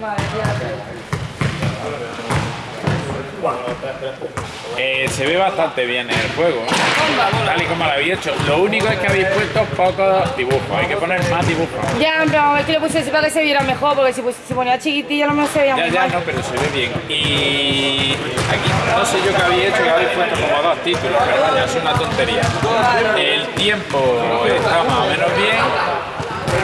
Mày Eh, se ve bastante bien el juego, ¿eh? tal y como lo habéis hecho. Lo único es que habéis puesto pocos dibujos, hay que poner más dibujos. Ya, pero es que lo puse para que se viera mejor, porque si se ponía chiquitilla no me se veía Ya, muy ya, mal. no, pero se ve bien. Y aquí no sé yo qué habéis hecho, que habéis puesto como dos títulos, pero vaya, es una tontería. El tiempo está más o menos bien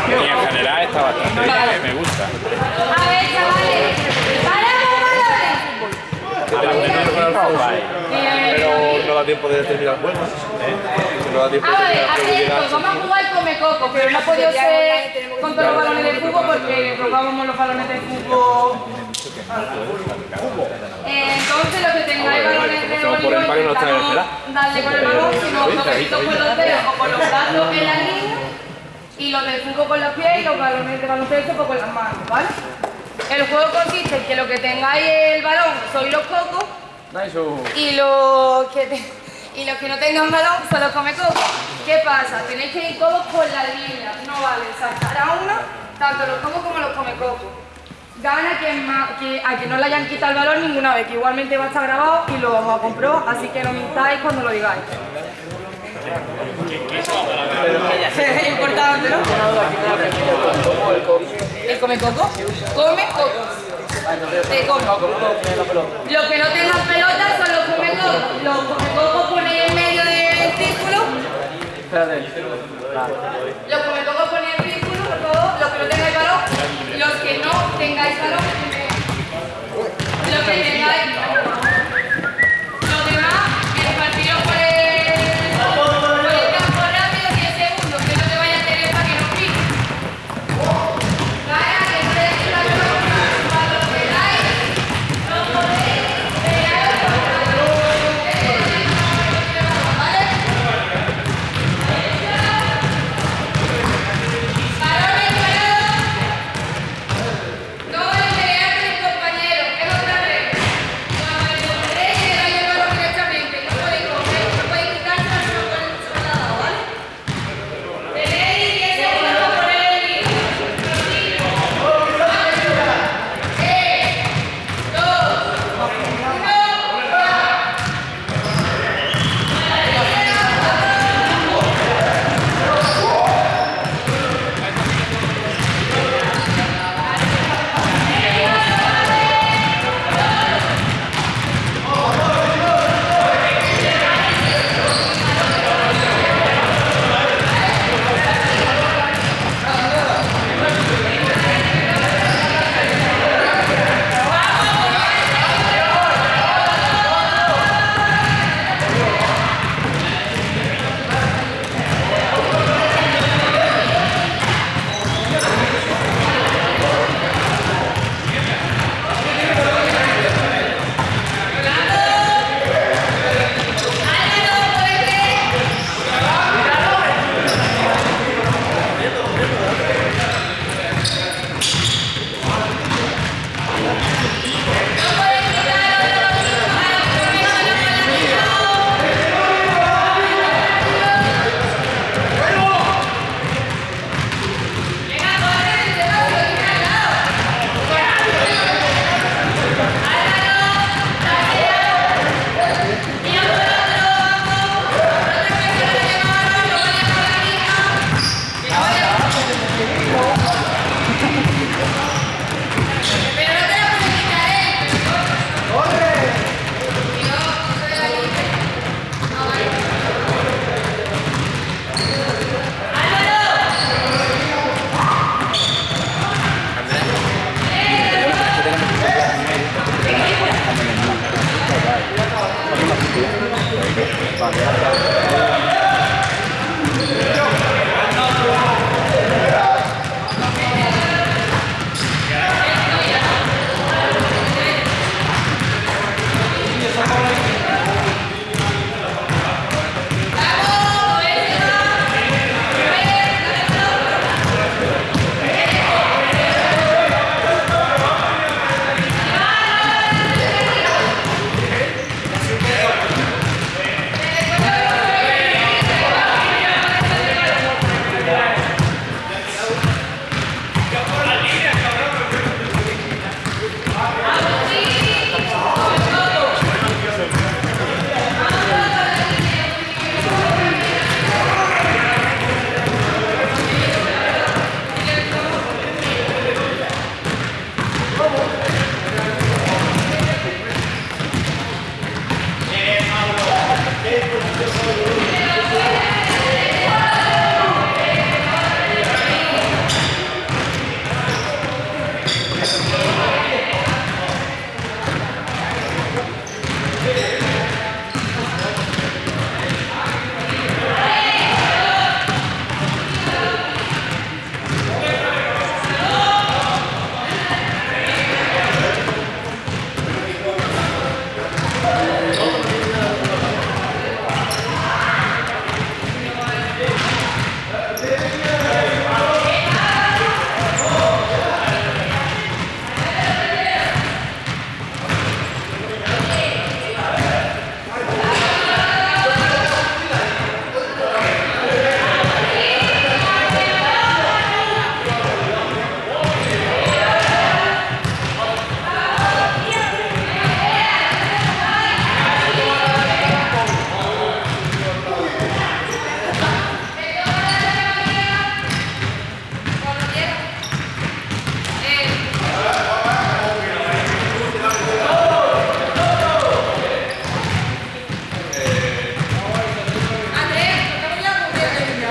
y en general está bastante bien, me gusta. A ver, chavales, ¡paramos, Pero no da tiempo de terminar el juego. No da tiempo de A ver, terminar el vamos a jugar come coco, pero no ha podido ser con todos los balones de fútbol porque robábamos los balones de fútbol. Entonces, los que tengáis balones de Como por el palo no está en el intentamos darle con el balón, sino toquecitos con los dedos o con los brazos en la línea, y los de fútbol con los pies y los balones de baloncesto pues con las manos, ¿vale? El juego consiste en que lo que tengáis sois los cocos y los que te- y los que no tengan balón son los come coco. ¿Qué pasa? Tenéis que ir todos por la línea, no vale saltar a uno, tanto los cocos como los come coco. Gana quien, más, que, a quien no le hayan quitado el balón ninguna vez, que igualmente va a estar grabado y lo vamos a comprobar, así que no mintáis cuando lo digáis. Es importante, ¿no? ¿El come coco? Come coco. Te come. Los que no tengan pelota son los come coco. Los come coco ponéis en medio del círculo. Los come coco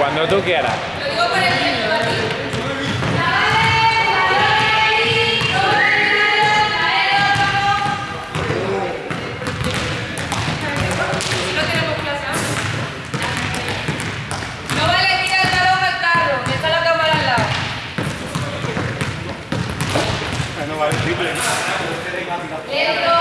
Cuando tú quieras. Lo digo por el ritmo, ¿vale? Si no tenemos clase. No vale tirar el balón al carro, que está la cámara al lado. No vale triple. Lento.